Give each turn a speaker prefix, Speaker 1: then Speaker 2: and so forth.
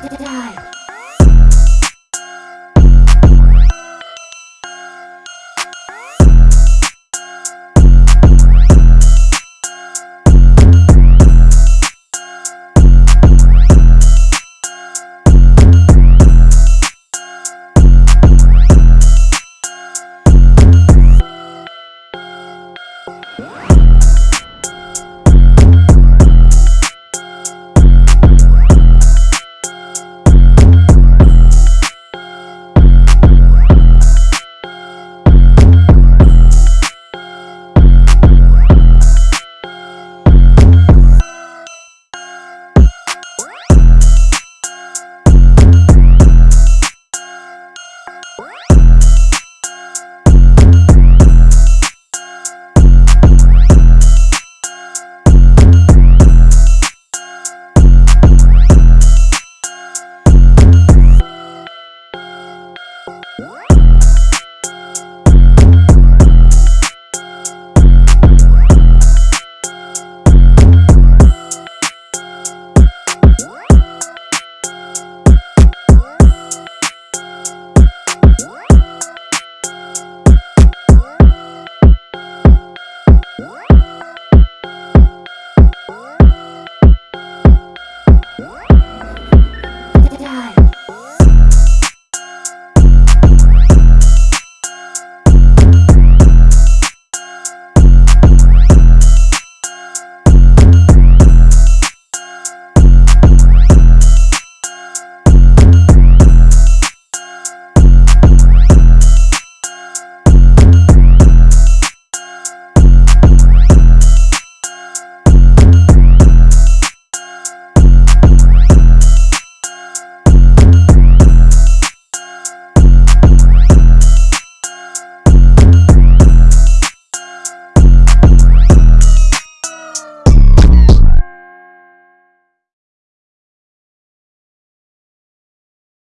Speaker 1: die.